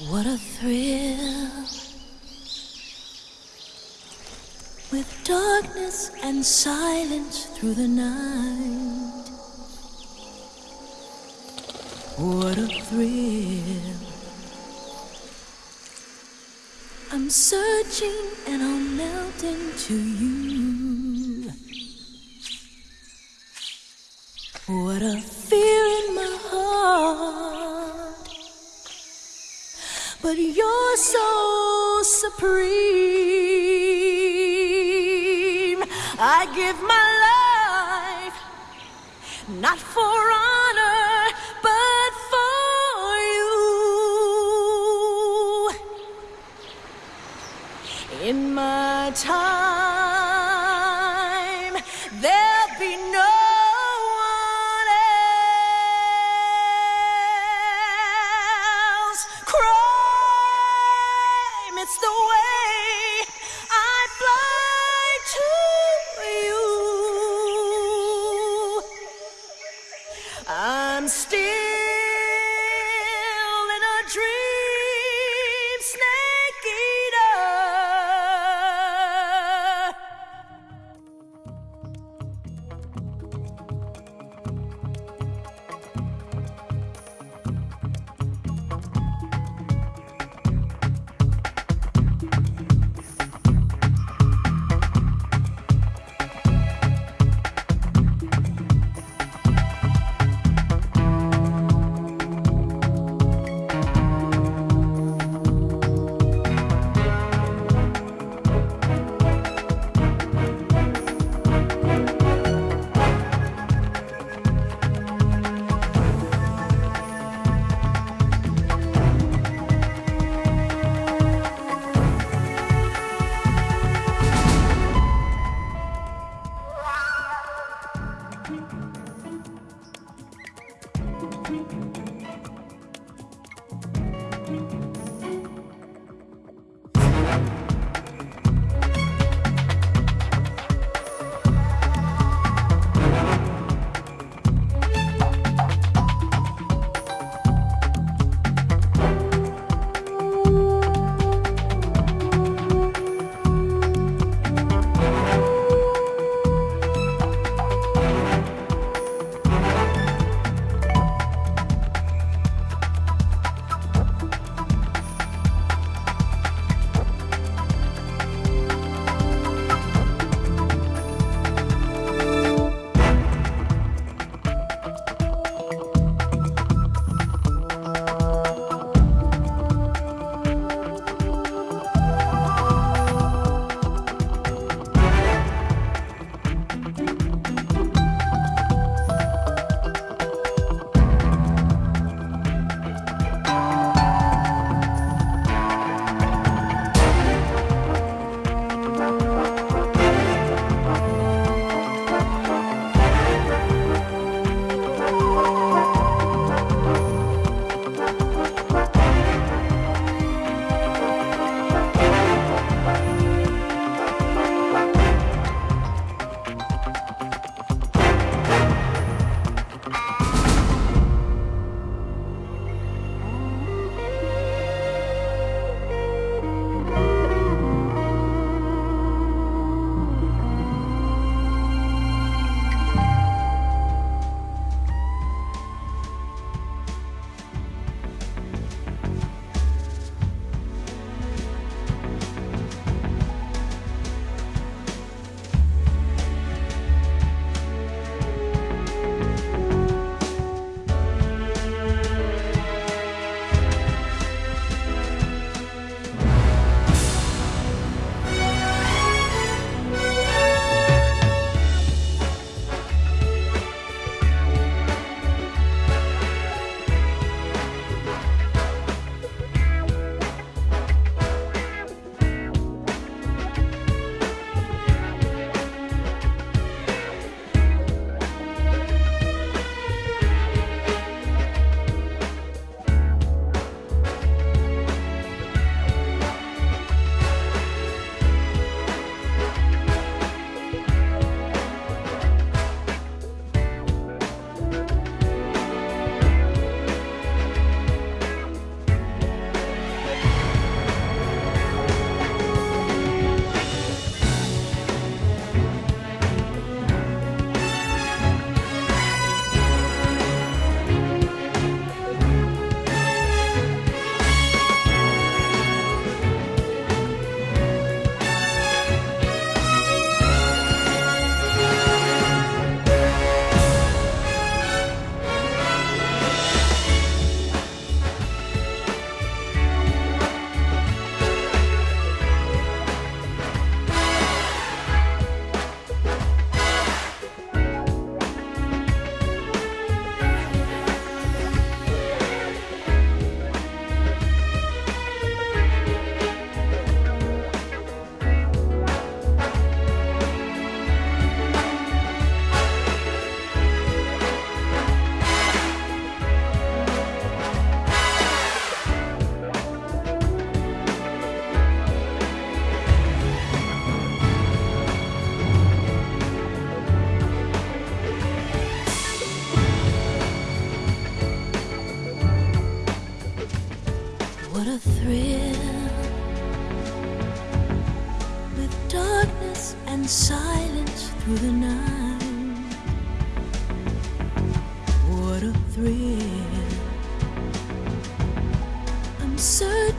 What a thrill with darkness and silence through the night. What a thrill. I'm searching and I'll melt into you. What a fear in my heart. But you're so supreme. I give my life not for honor, but for you. In my time, I'm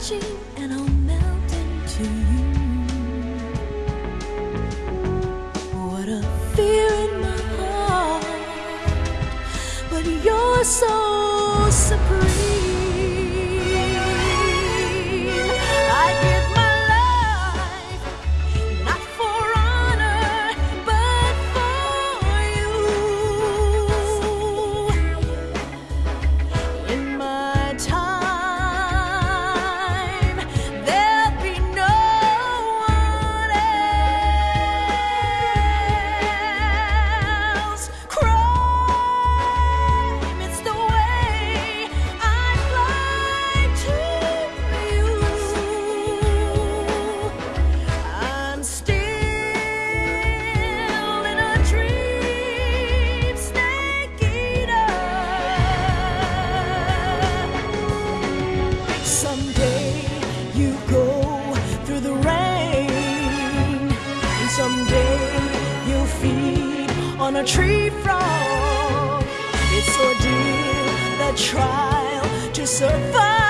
touching and I'll melt into you. What a fear in my heart, but you're so supreme. on a tree frog. It's ordeal, the trial to survive.